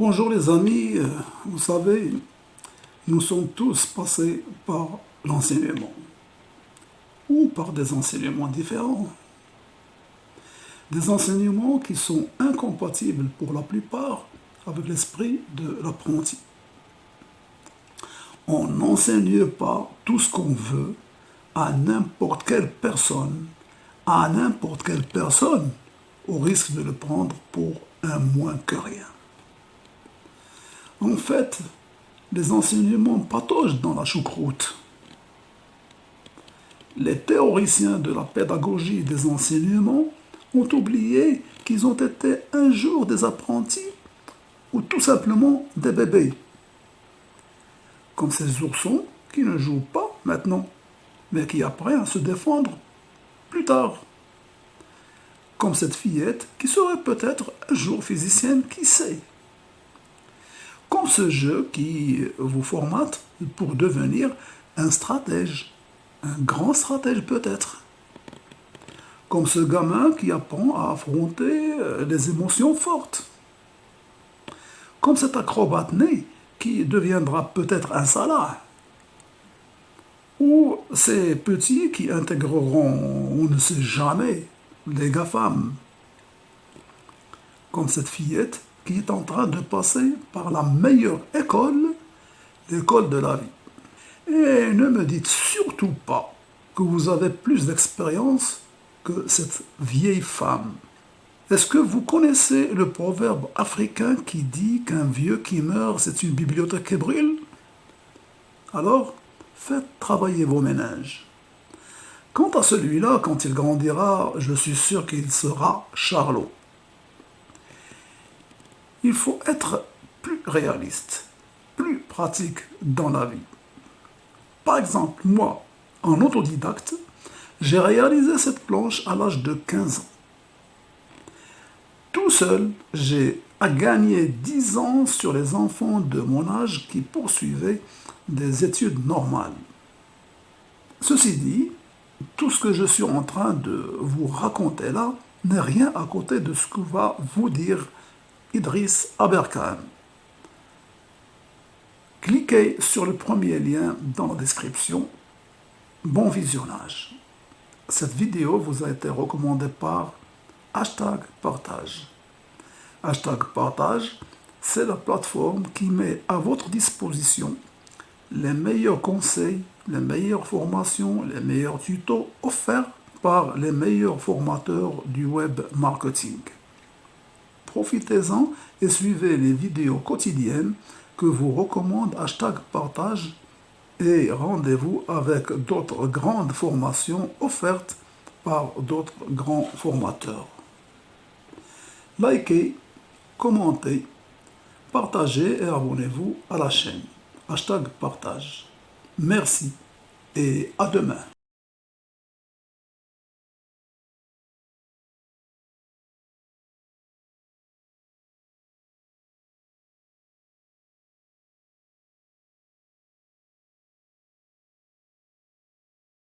Bonjour les amis, euh, vous savez, nous sommes tous passés par l'enseignement, ou par des enseignements différents. Des enseignements qui sont incompatibles pour la plupart avec l'esprit de l'apprenti. On n'enseigne pas tout ce qu'on veut à n'importe quelle personne, à n'importe quelle personne, au risque de le prendre pour un moins que rien. En fait, les enseignements patogent dans la choucroute. Les théoriciens de la pédagogie des enseignements ont oublié qu'ils ont été un jour des apprentis ou tout simplement des bébés. Comme ces oursons qui ne jouent pas maintenant, mais qui apprennent à se défendre plus tard. Comme cette fillette qui serait peut-être un jour physicienne, qui sait? Ce jeu qui vous formate pour devenir un stratège, un grand stratège peut-être. Comme ce gamin qui apprend à affronter des émotions fortes. Comme cet acrobate né qui deviendra peut-être un salat. Ou ces petits qui intégreront, on ne sait jamais, les GAFAM. Comme cette fillette qui est en train de passer par la meilleure école, l'école de la vie. Et ne me dites surtout pas que vous avez plus d'expérience que cette vieille femme. Est-ce que vous connaissez le proverbe africain qui dit qu'un vieux qui meurt, c'est une bibliothèque qui brûle Alors, faites travailler vos ménages. Quant à celui-là, quand il grandira, je suis sûr qu'il sera Charlot il faut être plus réaliste, plus pratique dans la vie. Par exemple, moi, en autodidacte, j'ai réalisé cette planche à l'âge de 15 ans. Tout seul, j'ai gagné 10 ans sur les enfants de mon âge qui poursuivaient des études normales. Ceci dit, tout ce que je suis en train de vous raconter là n'est rien à côté de ce que va vous dire Idriss Aberkan. Cliquez sur le premier lien dans la description. Bon visionnage. Cette vidéo vous a été recommandée par hashtag partage. Hashtag partage, c'est la plateforme qui met à votre disposition les meilleurs conseils, les meilleures formations, les meilleurs tutos offerts par les meilleurs formateurs du web marketing. Profitez-en et suivez les vidéos quotidiennes que vous recommande hashtag partage et rendez-vous avec d'autres grandes formations offertes par d'autres grands formateurs. Likez, commentez, partagez et abonnez-vous à la chaîne. Hashtag partage. Merci et à demain.